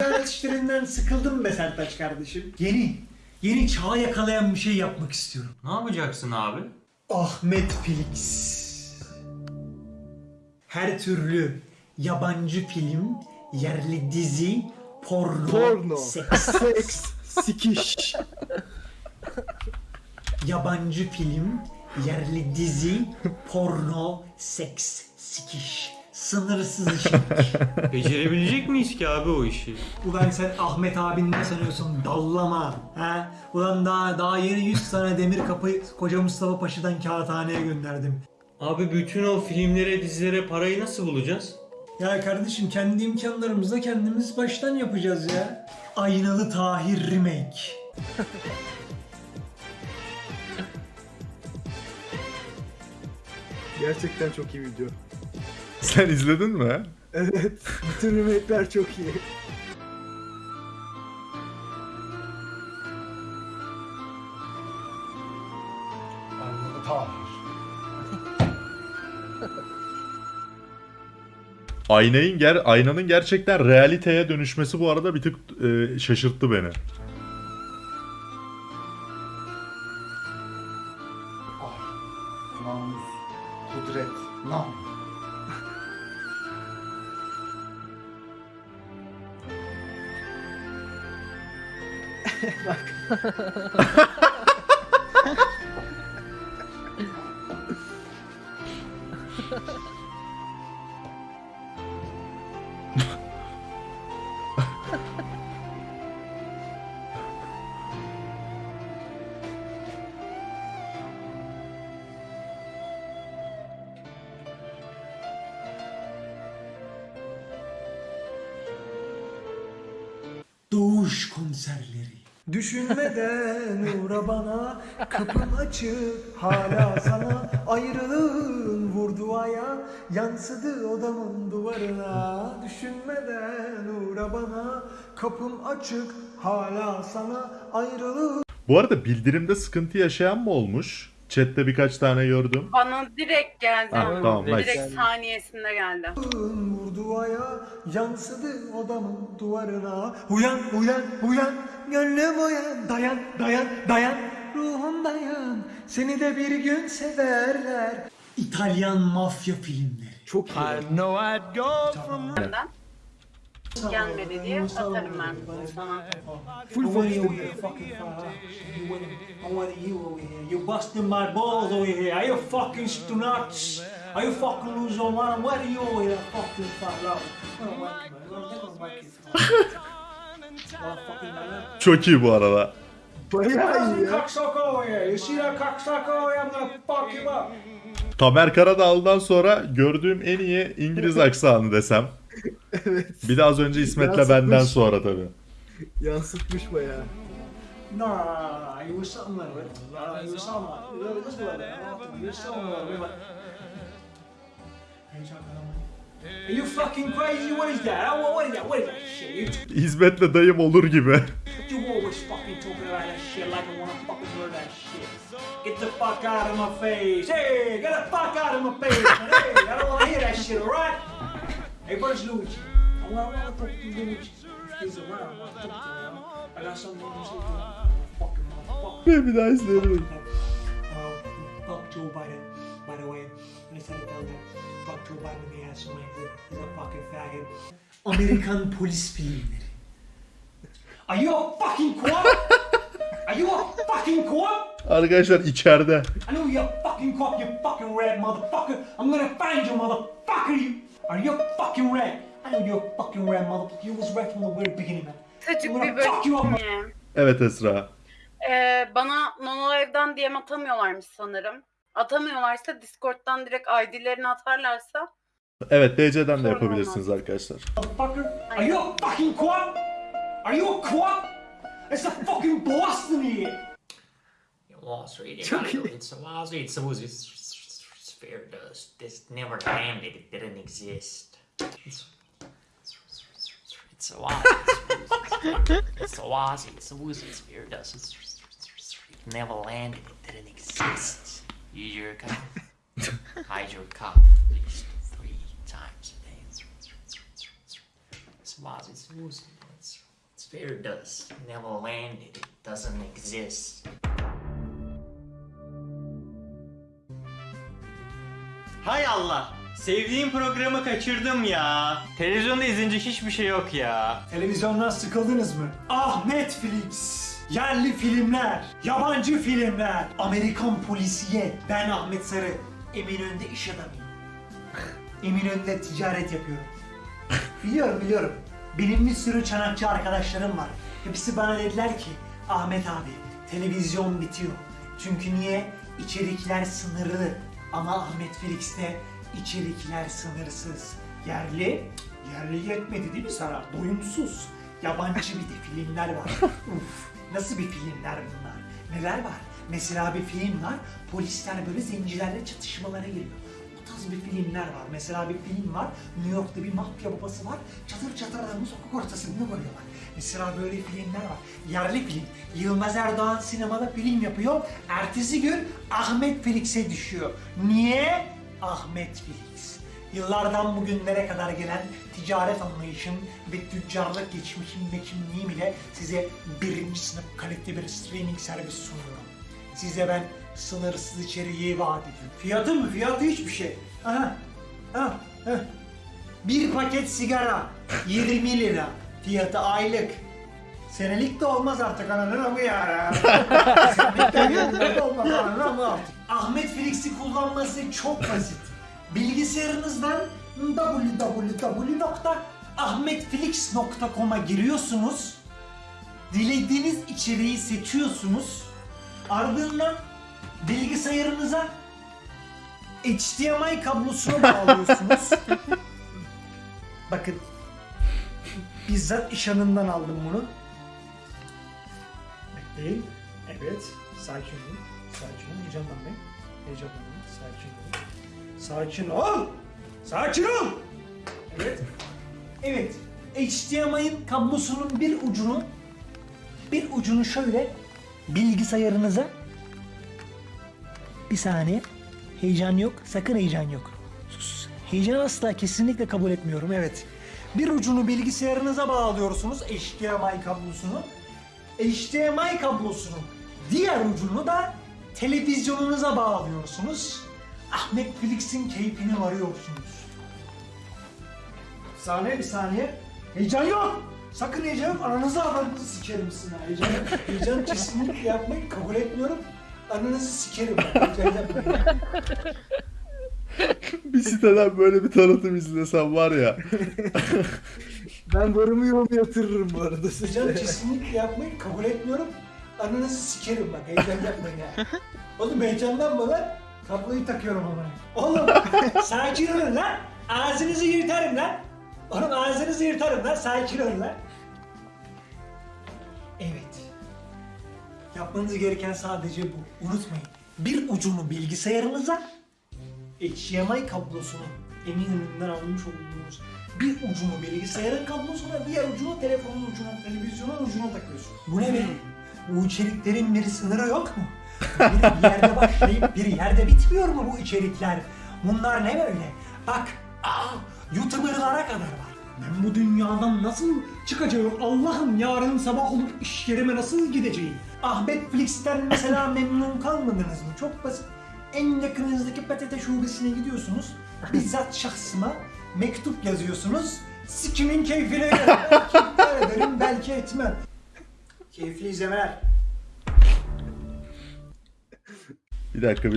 İnternet işlerinden sıkıldım be Sertaç kardeşim. Yeni, yeni çağı yakalayan bir şey yapmak istiyorum. Ne yapacaksın abi? Ahmet Felix. Her türlü yabancı film, yerli dizi, porno, Porno. seks. Seks. Sikiş. yabancı film, yerli dizi, porno, seks, sikiş. Sınırsız içerik. Becerebilecek miyiz ki abi o işi? Ulan sen Ahmet abin ne sanıyorsun? Dallama. Ha? Ulan daha, daha yeni 100 tane demir kapı koca Mustafa Paşa'dan kağıthaneye gönderdim. Abi bütün o filmlere, dizilere parayı nasıl bulacağız? Ya kardeşim kendi imkanlarımızla kendimiz baştan yapacağız ya. Aynalı Tahir Remake. Gerçekten çok iyi video. Sen izledin mi? Evet. Bütün remake'ler çok iyi. Aynayın ger aynanın gerçekten realiteye dönüşmesi bu arada bir tık e, şaşırttı beni. Doğuş konserleri. Düşünmeden uğra bana Kapım açık hala sana Ayrılığın vurdu aya Yansıdı odamın duvarına Düşünmeden uğra bana Kapım açık hala sana Ayrılığın Bu arada bildirimde sıkıntı yaşayan mı olmuş? Chat'te birkaç tane gördüm. Bana direkt geldi. Ha, ama. tamam, nice. Direkt saniyesinde geldi. vurdu aya Yansıdı odamın duvarına Uyan uyan uyan Gönlüm uyan Dayan dayan dayan Ruhum dayan Seni de bir gün severler İtalyan mafya filmleri Çok iyi. Benden. Gelmedi diye atarım ben sana. Full I want you fox here, fucking fire. You want, I want you over here. You're busting my balls over here. Are you fucking nuts? Are you fucking losing your mind? What are you over here, fucking fat loud? I don't like it, man. I don't like it. Fucking man. Çok iyi bu arada. Bayağı iyi ya. Tamer Karadağlı'dan sonra gördüğüm en iyi İngiliz aksanı desem. Evet. Bir de az önce İsmet'le benden sonra tabii. Yansıtmış bayağı. No. You were something like that. Uh, you something like you like that. You that. Are you fucking crazy? What is that? What what is that? What is that shit? You İsmet'le dayım olur gibi. You always fucking talking about that shit like I wanna fucking hear that shit. Get the fuck out of my face. Hey, get the fuck out of my face. Hey, I don't wanna hear that shit, alright? Hey, where's Luigi? I wanna, I wanna talk to Luigi. If he's around, I wanna talk to him. I got something to say to him. Fucking motherfucker. bir daha izleyelim. Uh, fuck Joe Biden, by the way. I just had to tell them. Fuck Joe Biden in the ass. He's a, he's a fucking faggot. Amerikan polis filmleri. Are you a fucking cop? Are you a fucking cop? Arkadaşlar içeride. I know you're a fucking cop, you fucking red motherfucker. I'm gonna find you, motherfucker. You are you a fucking red? I know you're a fucking red motherfucker. You was red from the very beginning, man. I'm bir gonna fuck you up. bölüm. Evet Esra. Ee, bana Nonolive'den DM atamıyorlarmış sanırım. Atamıyorlarsa Discord'dan direkt ID'lerini atarlarsa Evet DC'den de Sorun yapabilirsiniz olmaz. arkadaşlar. Motherfucker. Are you a fucking cop? Are you a cop? It's the fucking Boston here. Wall Street. Gotta go. It's a Wall Street. It's a it's sphere dust. This never landed. It didn't exist. It's it's a Wall It's a Wall It's a woozy sphere dust. It's it never landed. It didn't exist. Use your cough. Hide your cough at least three times a day. It's a Wall It's woozy. It's does never landed. It doesn't exist. Hay Allah. Sevdiğim programı kaçırdım ya. Televizyonda izlenecek hiçbir şey yok ya. Televizyondan sıkıldınız mı? Ah Netflix! Yerli filmler, yabancı filmler, Amerikan polisiye. Ben Ahmet Sarı, Eminönü'nde iş adamıyım. Eminönü'nde ticaret yapıyorum. biliyorum biliyorum. Benim bir sürü çanakçı arkadaşlarım var. Hepsi bana dediler ki, Ahmet abi televizyon bitiyor. Çünkü niye? İçerikler sınırlı. Ama Ahmet Felix'te içerikler sınırsız. Yerli, yerli yetmedi değil mi sana? Doyumsuz. Yabancı bir de filmler var. Uf, nasıl bir filmler bunlar? Neler var? Mesela bir film var, polisler böyle zencilerle çatışmalara giriyor. O tarz bir filmler var. Mesela bir film var, New York'ta bir mafya babası var, çatır çatır adamı sokak ortasında koyuyorlar. Mesela böyle filmler var. Yerli film. Yılmaz Erdoğan sinemada film yapıyor. Ertesi gün Ahmet Felix'e düşüyor. Niye? Ahmet Felix. Yıllardan bugünlere kadar gelen ticaret anlayışım ve tüccarlık geçmişim ve kimliğim ile size birinci sınıf kalite bir streaming servis sunuyorum. Size ben sınırsız içeriği vaat ediyorum. Fiyatı mı? Fiyatı hiçbir şey. Aha. Ha. ha. Bir paket sigara 20 lira. Fiyatı aylık. Senelik de olmaz artık ananın amı ya. Senelik de olmaz ananın amı artık. Ahmet Felix'i kullanması çok basit. Bilgisayarınızdan www.ahmetfelix.com'a giriyorsunuz. Dilediğiniz içeriği seçiyorsunuz. Ardından bilgisayarınıza HDMI kablosuna bağlıyorsunuz. Bakın bizzat iş anından aldım bunu. Bekleyin. Evet. Sakin olun. Sakin olun. Heyecanlanmayın. Heyecanlanmayın. Sakin olun. Sakin ol. Sakin ol. Evet. Evet. HDMI'nin kablosunun bir ucunu bir ucunu şöyle bilgisayarınıza bir saniye. Heyecan yok. Sakın heyecan yok. Heyecan asla kesinlikle kabul etmiyorum. Evet. Bir ucunu bilgisayarınıza bağlıyorsunuz. HDMI kablosunu. HDMI kablosunun diğer ucunu da televizyonunuza bağlıyorsunuz. Ahmet Felix'in keyfini varıyorsunuz. Bir saniye, bir saniye. Heyecan yok. Sakın heyecan yok. Ananızı avradınızı sikerim sizin. Heyecan. Heyecan kesinlikle yapmayın. Kabul etmiyorum. Ananızı sikerim. Heyecan yapmayın. Bir siteden böyle bir tanıtım izlesem var ya. Ben varımı yoğumu yatırırım bu arada size. kesinlikle yapmayın. Kabul etmiyorum. Ananızı sikerim bak. Heyecan yapmayın ha. Oğlum heyecanlanma lan. Kabloyu takıyorum ama. Oğlum sakin olun lan. Ağzınızı yırtarım lan. Oğlum ağzınızı yırtarım lan. Sakin olun lan. Evet. Yapmanız gereken sadece bu. Unutmayın. Bir ucunu bilgisayarınıza, HDMI kablosunu Eminönü'nden almış olduğunuz bir ucunu bilgisayarın kablosuna, diğer ucunu telefonun ucuna, televizyonun ucuna takıyorsun. Bu ne be? Bu içeriklerin bir sınırı yok mu? Bir yerde başlayıp bir yerde bitmiyor mu bu içerikler? Bunlar ne böyle? Bak, aa, YouTuber'lara kadar var. Ben bu dünyadan nasıl çıkacağım? Allah'ım yarın sabah olup iş yerime nasıl gideceğim? Ahmet Flix'ten mesela memnun kalmadınız mı? Çok basit. En yakınınızdaki PTT şubesine gidiyorsunuz. Bizzat şahsıma mektup yazıyorsunuz. Sikimin keyfine göre. Belki iptal ederim, belki etmem. Keyifli izlemeler. Bir dakika bir